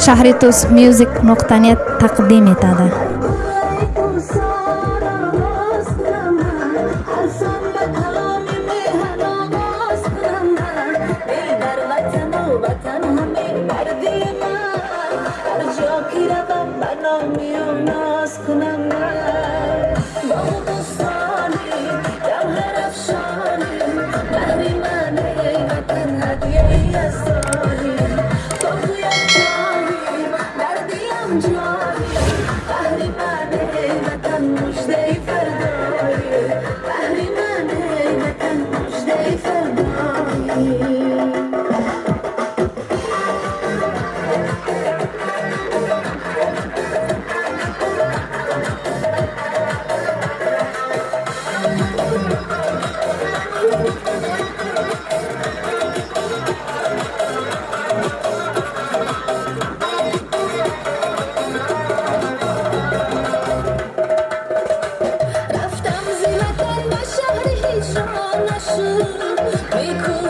شهر توس میوزیک نقطانیت تقدیم ایتاده 是没哭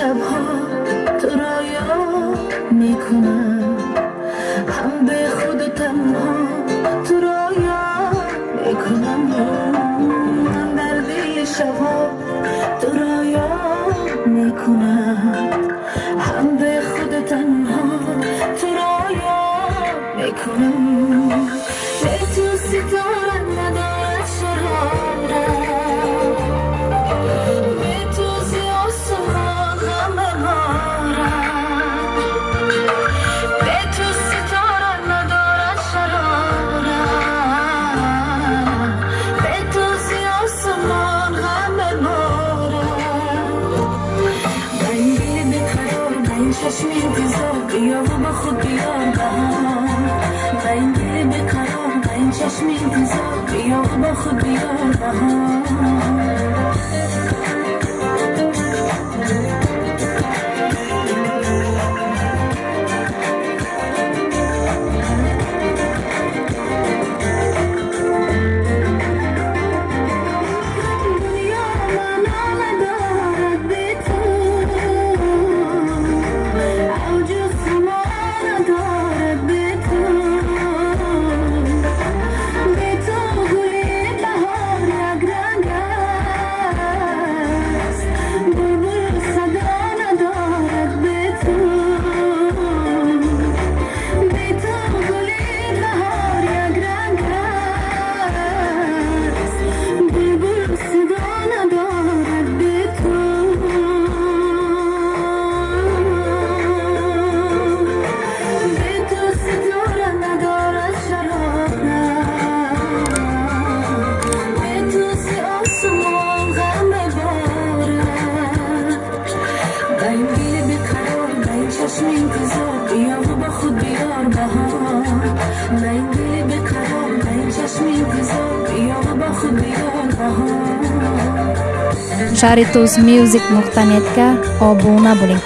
شبها تو را یاد می‌کنم. هم به خود تنها تو را یاد می‌کنم. من برده شبها چشم انتظار بیا و با خود بیار بهار و این دل بکرار و این چشم انتظار بیا و با خود بیار بهار найди бекаром чашми гузор ёғи бо худ биён шаҳри туз мюзик нуқтанетга обуна бӯлед